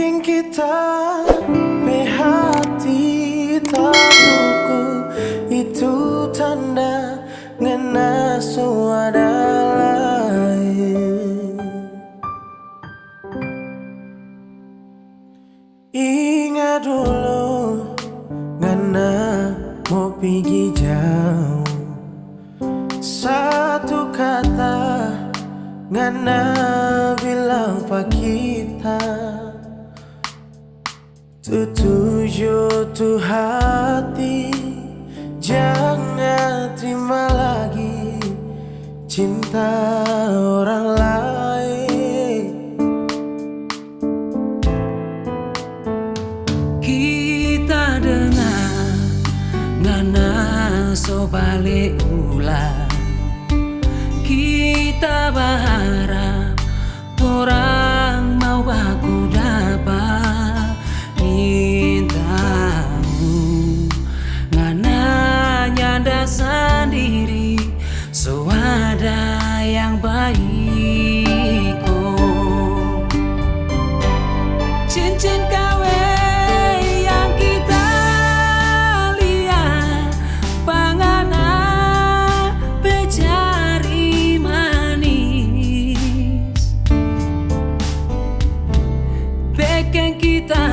Bikin kita hati tak Itu tanda ngena suara lain. Ingat dulu ngena mau pergi jauh. Satu kata Ngana bilang pak kita Tujuh tu hati Jangan terima lagi Cinta orang lain. Kita dengar Ngana so balik acredita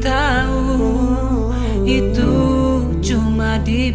tahu itu cuma di